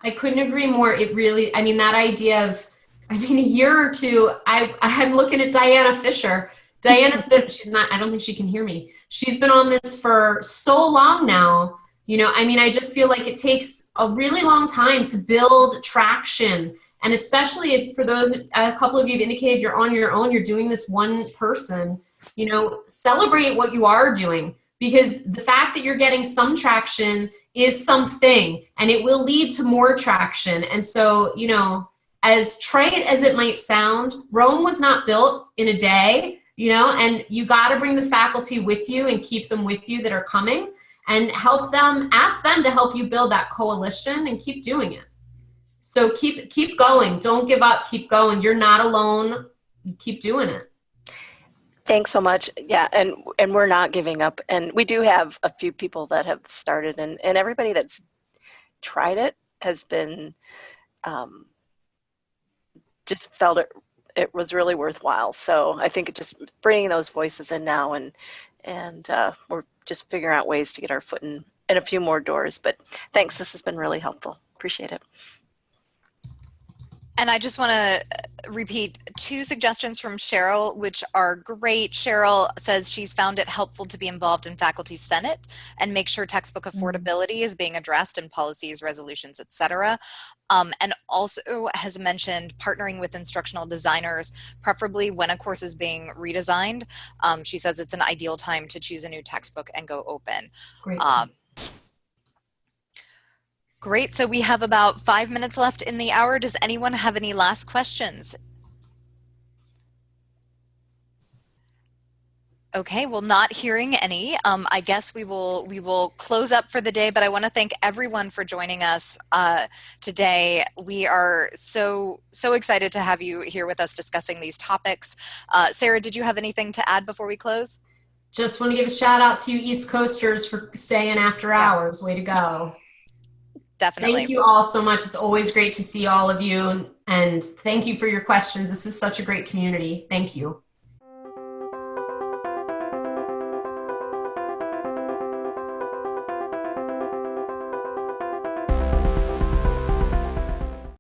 I couldn't agree more. It really, I mean, that idea of, I mean, a year or two, I, I'm looking at Diana Fisher. Diana's been, (laughs) she's not, I don't think she can hear me. She's been on this for so long now. You know, I mean, I just feel like it takes a really long time to build traction. And especially if for those, a couple of you have indicated you're on your own, you're doing this one person, you know, celebrate what you are doing because the fact that you're getting some traction is something and it will lead to more traction. And so, you know, as trite as it might sound, Rome was not built in a day, you know, and you got to bring the faculty with you and keep them with you that are coming and help them, ask them to help you build that coalition and keep doing it. So keep, keep going. Don't give up. Keep going. You're not alone. Keep doing it. Thanks so much. Yeah, and and we're not giving up. And we do have a few people that have started, and and everybody that's tried it has been um, just felt it it was really worthwhile. So I think it just bringing those voices in now, and and uh, we're just figuring out ways to get our foot in in a few more doors. But thanks, this has been really helpful. Appreciate it. And I just want to repeat two suggestions from Cheryl, which are great. Cheryl says she's found it helpful to be involved in faculty senate and make sure textbook affordability is being addressed in policies, resolutions, etc. Um, and also has mentioned partnering with instructional designers, preferably when a course is being redesigned. Um, she says it's an ideal time to choose a new textbook and go open. Great. Um, Great, so we have about five minutes left in the hour. Does anyone have any last questions? Okay, well, not hearing any, um, I guess we will we will close up for the day. But I want to thank everyone for joining us uh, today. We are so so excited to have you here with us discussing these topics. Uh, Sarah, did you have anything to add before we close? Just want to give a shout out to you East Coasters for staying after hours. Way to go. Definitely. Thank you all so much. It's always great to see all of you. And, and thank you for your questions. This is such a great community. Thank you.